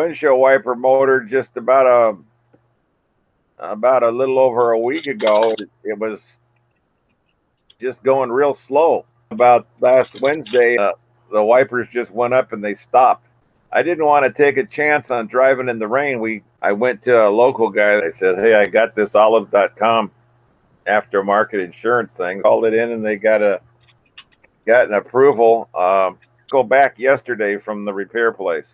windshield wiper motor just about a about a little over a week ago. It was just going real slow. About last Wednesday, uh, the wipers just went up and they stopped. I didn't want to take a chance on driving in the rain. We I went to a local guy. I said, "Hey, I got this olive.com aftermarket insurance thing." Called it in and they got a got an approval. Um, go back yesterday from the repair place.